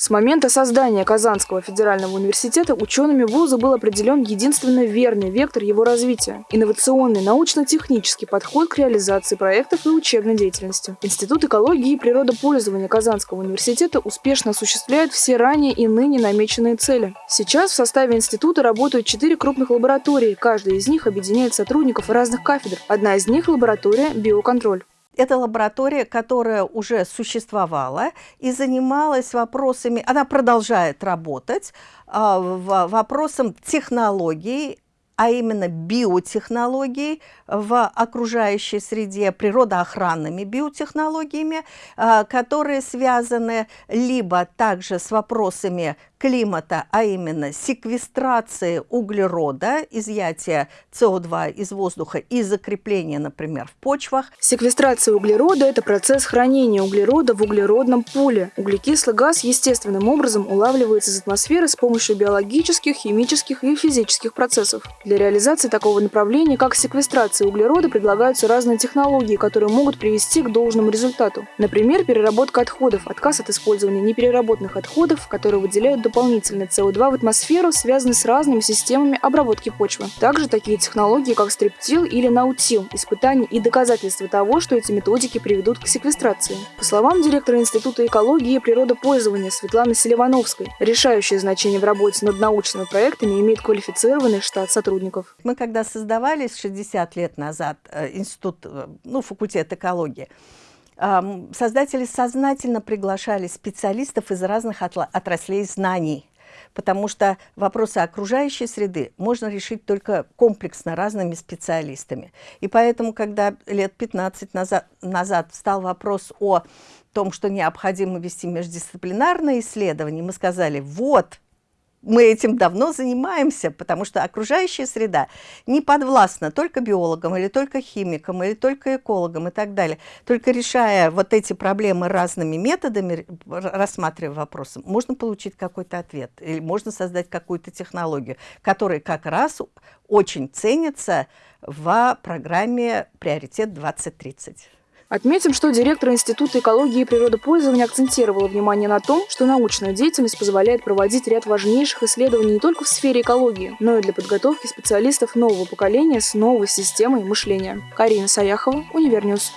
С момента создания Казанского федерального университета учеными вуза был определен единственно верный вектор его развития – инновационный научно-технический подход к реализации проектов и учебной деятельности. Институт экологии и природопользования Казанского университета успешно осуществляет все ранее и ныне намеченные цели. Сейчас в составе института работают четыре крупных лаборатории, каждая из них объединяет сотрудников разных кафедр. Одна из них – лаборатория «Биоконтроль». Это лаборатория, которая уже существовала и занималась вопросами, она продолжает работать, а, вопросом технологий, а именно биотехнологий в окружающей среде, природоохранными биотехнологиями, а, которые связаны либо также с вопросами климата, а именно секвестрации углерода, изъятия СО2 из воздуха и закрепления, например, в почвах. Секвестрация углерода – это процесс хранения углерода в углеродном поле. Углекислый газ естественным образом улавливается из атмосферы с помощью биологических, химических и физических процессов. Для реализации такого направления, как секвестрация углерода, предлагаются разные технологии, которые могут привести к должному результату. Например, переработка отходов, отказ от использования непереработанных отходов, которые выделяют дополнительный СО2 в атмосферу, связаны с разными системами обработки почвы. Также такие технологии, как стриптил или наутил, испытания и доказательства того, что эти методики приведут к секвестрации. По словам директора Института экологии и природопользования Светланы Селивановской, решающее значение в работе над научными проектами имеет квалифицированный штат сотрудников. Мы когда создавались 60 лет назад, э, институт, э, ну, факультет экологии, создатели сознательно приглашали специалистов из разных отраслей знаний, потому что вопросы окружающей среды можно решить только комплексно разными специалистами. И поэтому, когда лет 15 назад, назад встал вопрос о том, что необходимо вести междисциплинарные исследования, мы сказали, вот, мы этим давно занимаемся, потому что окружающая среда не подвластна только биологам или только химикам или только экологам и так далее. Только решая вот эти проблемы разными методами, рассматривая вопросы, можно получить какой-то ответ или можно создать какую-то технологию, которая как раз очень ценится в программе «Приоритет 2030». Отметим, что директор Института экологии и природопользования акцентировала внимание на том, что научная деятельность позволяет проводить ряд важнейших исследований не только в сфере экологии, но и для подготовки специалистов нового поколения с новой системой мышления. Карина Саяхова, Univer News.